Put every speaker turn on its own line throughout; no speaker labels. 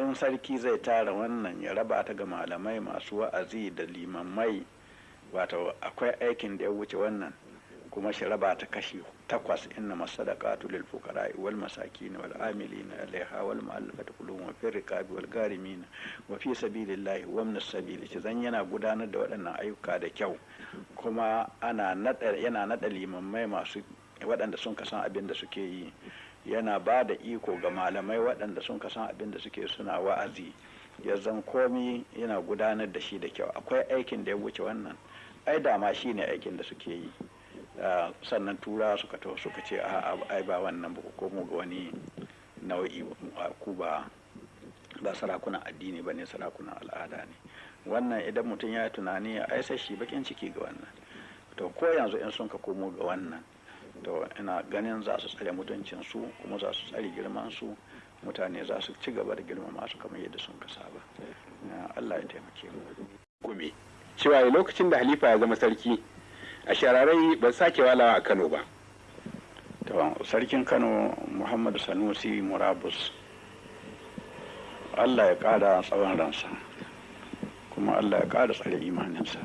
in sarki zai tara wannan ya raba ta ga malamai masu wa'azi da limamai. Wato akwai aikin da ya wuce wannan kuma shi raba ta kashi takwas. Inna masadaqatu lil fuqara wal masakin wal amilina alaiha wal mu'allafati qulubuhum wa fir riqabi wal garimin wa fi sabilillahi wa min sabili. Shi zan yana gudanar da waɗannan ayyuka da kyau kuma ana nada yana nada limamai masu waɗanda sun kasan abin da suke yi. Yana ba da iko ga malamai waɗanda sun kasan abin da suke suna wa'azi. Ya zan komi yana gudanar da shi da kyau. Akwai aikin da ya wuce wannan. Ai dama shi ne aikin da suke yi. Sannan tura suka taho suka ce a ai ba wannan ba komo ga wani nau'i ku ba ba sarakunan addini ba ne sarakunan al'ada ne. Wannan idan mutum ya yi tunani ya aisa shi bakin ciki ga wannan. To ko yanzu in sun ka komo ga wannan to ina ganin za su tsare mutuncin su kuma za su tsare girman su mutane za su ci gaba da girmama su kamar yadda sun ka saba. Allah ya taimake mu.
Gome cewa lokacin da halifa ya zama sarki a shararai ban sake walawa a kano ba.
To sarkin kano muhammadu sanusi murabus allah ya ƙara tsawon ransa kuma allah ya ƙara tsare imaninsa.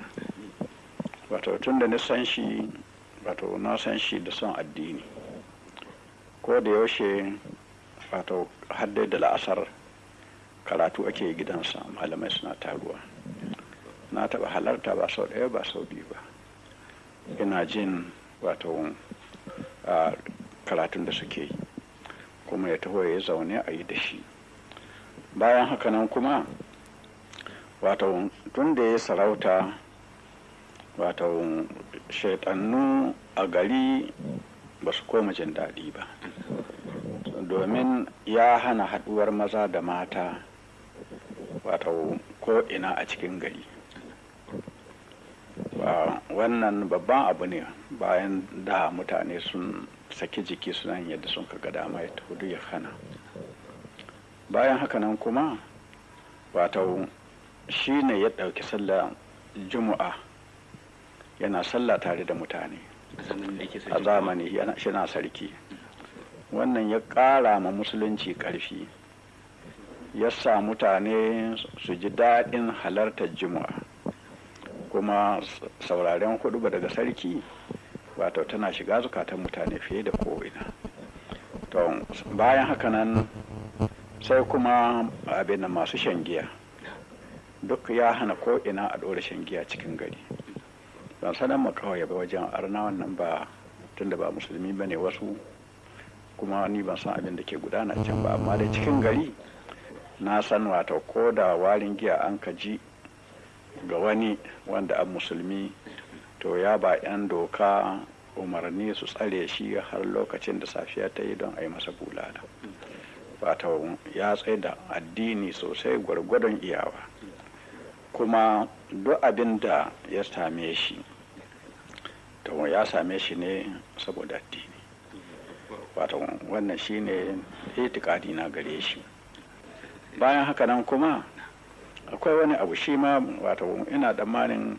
Wato tun da nisan shi wato na san shi da son addini. Ko da yaushe wato haddai da la'asar karatu ake gidansa. Malamai suna taruwa. Na taɓa halarta ba sau ɗaya ba sau biyu ba. Ina jin wato karatun da suke yi. Kuma ya taho ya zaune a yi da shi. Bayan haka nan kuma wato tun da ya sarauta wato shaidannu a gari ba su koma jin daɗi ba. Domin ya hana haɗuwar maza da mata wato ko ina a cikin gari. Wannan babban abu ne bayan da mutane sun saki jiki suna yadda sun ka dama ya huɗu ya hana. Bayan haka nan kuma wato shi ne ya ɗauki sallah juma'a yana sallah tare da mutane. A zamani shi na sarki. Wannan ya ƙara ma musulunci ƙarfi. Ya sa mutane su ji daɗin halartar juma'a. Kuma sauraren huɗu daga sarki wato tana shiga zukatan mutane fiye da ko'ina. To bayan haka nan sai kuma abin da masu shan giya. Duk ya hana ko'ina a ɗora shan giya cikin gari. Ban sanar ma kawai ba wajen. Arna wannan ba tunda ba musulmi ba ne wasu kuma ni ban san abin da ke gudana can ba. Amma da cikin gari na san wato ko da warin giya an ka ji ga wani wanda an musulmi to ya ba 'yan doka umarni su tsare shi har lokacin da safiya ta yi don a yi masa bulala. Wato ya tsaye da addini sosai gwargwadon iyawa. Kuma duk abin da ya same shi to ya same shi ne saboda addini. Wato wannan shine itikadi na gare shi. Bayan haka nan kuma akwai wani abu shi ma wato ina tsammanin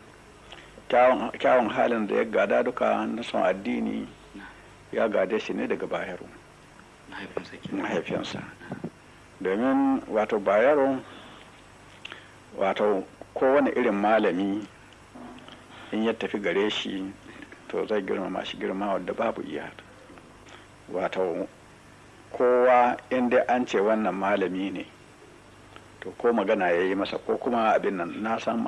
kyawun halin da ya gada duka na son addini ya gade shi ne daga bayero. Mahaifinsa. Domin wato bayero wato kowane irin malami in ya tafi gare shi to zai girmama shi girma wadda babu iya wato kowa inda an ce wannan malami ne to ko magana ya yi masa ko kuma abin nan na san